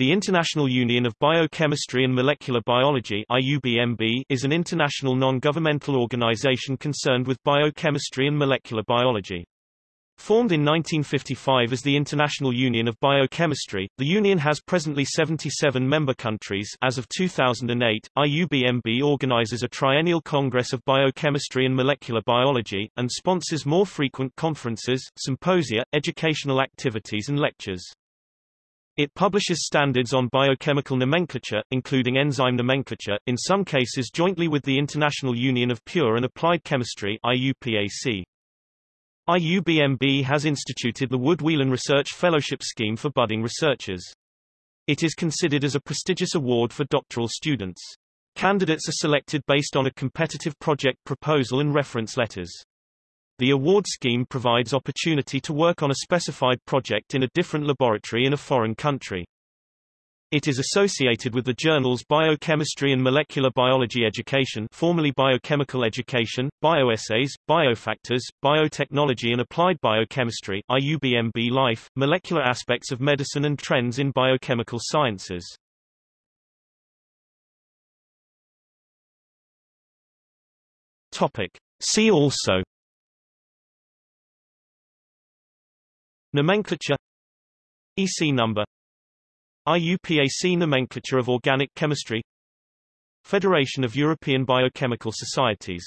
The International Union of Biochemistry and Molecular Biology IUBMB is an international non-governmental organization concerned with biochemistry and molecular biology. Formed in 1955 as the International Union of Biochemistry, the union has presently 77 member countries as of 2008. IUBMB organizes a triennial Congress of Biochemistry and Molecular Biology, and sponsors more frequent conferences, symposia, educational activities and lectures. It publishes standards on biochemical nomenclature, including enzyme nomenclature, in some cases jointly with the International Union of Pure and Applied Chemistry IUPAC. IUBMB has instituted the Wood Whelan Research Fellowship Scheme for budding researchers. It is considered as a prestigious award for doctoral students. Candidates are selected based on a competitive project proposal and reference letters. The award scheme provides opportunity to work on a specified project in a different laboratory in a foreign country. It is associated with the journals Biochemistry and Molecular Biology Education formerly Biochemical Education, Bioessays, Biofactors, Biotechnology and Applied Biochemistry IUBMB Life, Molecular Aspects of Medicine and Trends in Biochemical Sciences. Topic. See also Nomenclature EC number IUPAC nomenclature of organic chemistry Federation of European Biochemical Societies